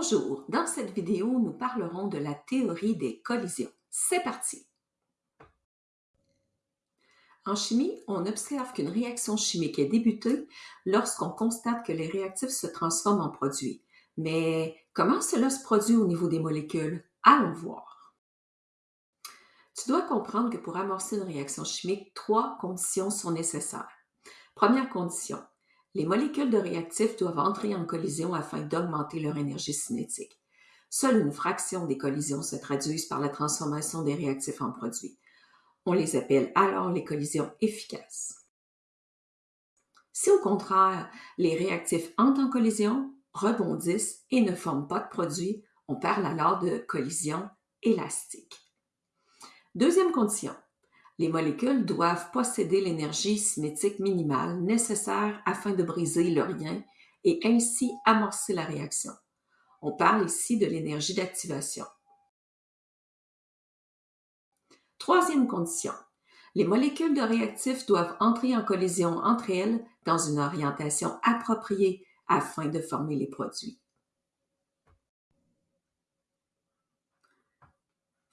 Bonjour, dans cette vidéo, nous parlerons de la théorie des collisions. C'est parti! En chimie, on observe qu'une réaction chimique est débutée lorsqu'on constate que les réactifs se transforment en produits. Mais comment cela se produit au niveau des molécules? Allons voir. Tu dois comprendre que pour amorcer une réaction chimique, trois conditions sont nécessaires. Première condition, les molécules de réactifs doivent entrer en collision afin d'augmenter leur énergie cinétique. Seule une fraction des collisions se traduisent par la transformation des réactifs en produits. On les appelle alors les collisions efficaces. Si au contraire, les réactifs entrent en collision, rebondissent et ne forment pas de produit, on parle alors de collision élastique. Deuxième condition, les molécules doivent posséder l'énergie cinétique minimale nécessaire afin de briser le lien et ainsi amorcer la réaction. On parle ici de l'énergie d'activation. Troisième condition. Les molécules de réactifs doivent entrer en collision entre elles dans une orientation appropriée afin de former les produits.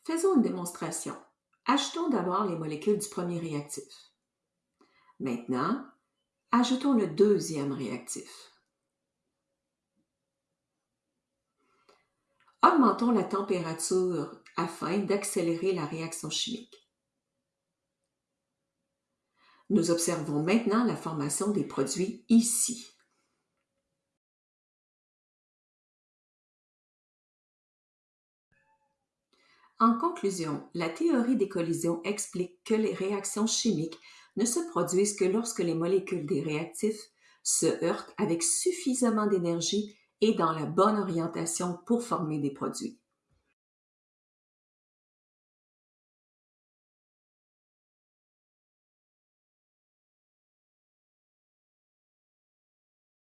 Faisons une démonstration. Ajoutons d'abord les molécules du premier réactif. Maintenant, ajoutons le deuxième réactif. Augmentons la température afin d'accélérer la réaction chimique. Nous observons maintenant la formation des produits ici. En conclusion, la théorie des collisions explique que les réactions chimiques ne se produisent que lorsque les molécules des réactifs se heurtent avec suffisamment d'énergie et dans la bonne orientation pour former des produits.